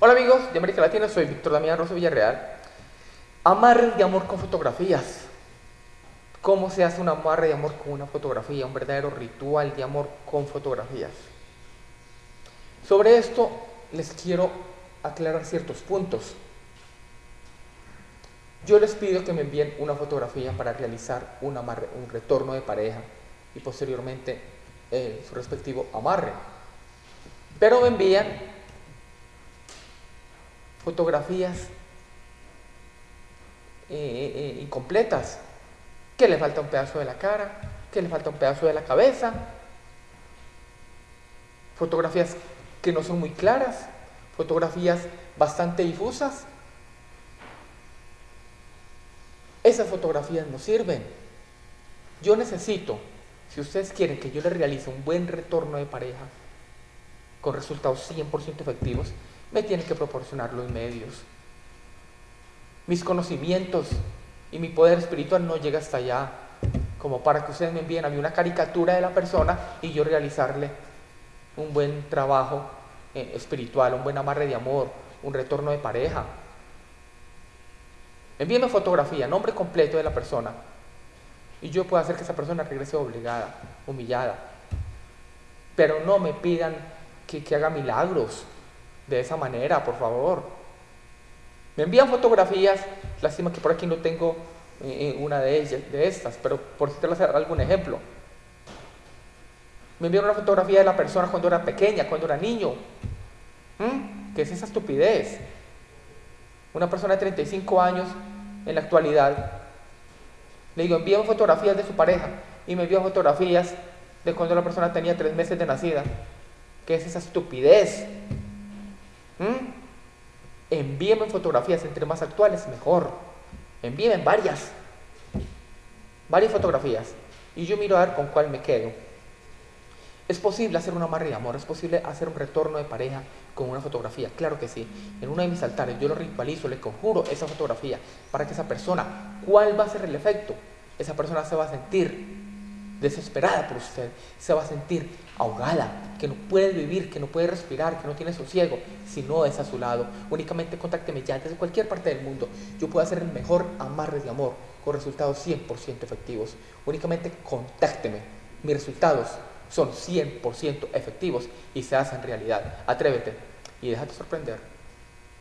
Hola amigos de América Latina, soy Víctor Damián Rosso Villarreal. Amarres de amor con fotografías. ¿Cómo se hace un amarre de amor con una fotografía? Un verdadero ritual de amor con fotografías. Sobre esto les quiero aclarar ciertos puntos. Yo les pido que me envíen una fotografía para realizar un, amarre, un retorno de pareja y posteriormente eh, su respectivo amarre. Pero me envían fotografías eh, eh, eh, incompletas, que le falta un pedazo de la cara, que le falta un pedazo de la cabeza, fotografías que no son muy claras, fotografías bastante difusas. Esas fotografías no sirven. Yo necesito, si ustedes quieren que yo les realice un buen retorno de pareja, con resultados 100% efectivos, me tienen que proporcionar los medios. Mis conocimientos y mi poder espiritual no llega hasta allá, como para que ustedes me envíen a mí una caricatura de la persona y yo realizarle un buen trabajo eh, espiritual, un buen amarre de amor, un retorno de pareja. Envíenme fotografía, nombre completo de la persona y yo puedo hacer que esa persona regrese obligada, humillada. Pero no me pidan que haga milagros, de esa manera, por favor. Me envían fotografías, lástima que por aquí no tengo eh, eh, una de ellas, de estas, pero por citarles algún ejemplo. Me envían una fotografía de la persona cuando era pequeña, cuando era niño. ¿Mm? ¿Qué es esa estupidez? Una persona de 35 años en la actualidad, le digo, envíame fotografías de su pareja y me envían fotografías de cuando la persona tenía tres meses de nacida. ¿Qué es esa estupidez? Envíenme fotografías, entre más actuales, mejor. Envíenme varias. Varias fotografías. Y yo miro a ver con cuál me quedo. ¿Es posible hacer un amarre de amor? ¿Es posible hacer un retorno de pareja con una fotografía? Claro que sí. En uno de mis altares yo lo ritualizo, le conjuro esa fotografía para que esa persona, ¿cuál va a ser el efecto? Esa persona se va a sentir desesperada por usted, se va a sentir ahogada, que no puede vivir, que no puede respirar, que no tiene sosiego, si no es a su lado. Únicamente contácteme ya desde cualquier parte del mundo. Yo puedo hacer el mejor amarre de amor con resultados 100% efectivos. Únicamente contácteme. Mis resultados son 100% efectivos y se hacen realidad. Atrévete y déjate sorprender.